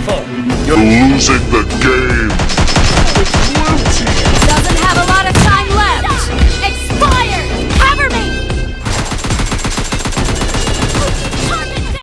Careful! You're losing the game!